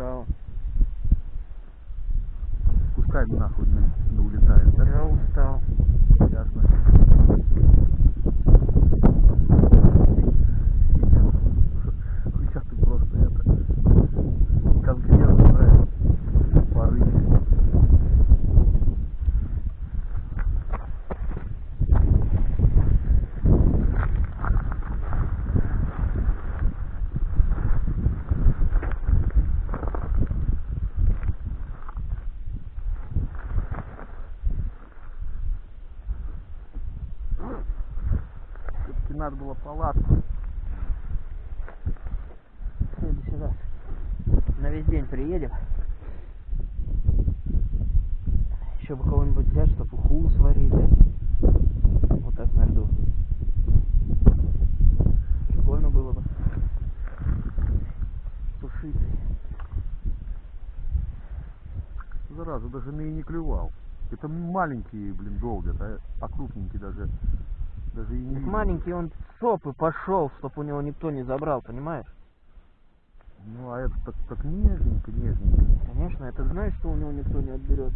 устал. Пускай нахуй не, не улетает, да? Я устал. Надо было палатку. В следующий раз на весь день приедем. Еще бы кого-нибудь взять, чтобы уху сварить, да? Вот так на льду. Прикольно было бы. Сушить. Зараза, даже на и не клювал. Это маленькие, блин, долго, а, а крупненькие даже, маленький он в сопы пошел, чтоб у него никто не забрал, понимаешь? Ну, а это так, так нежненько, нежненько. Конечно, это знаешь, что у него никто не отберет.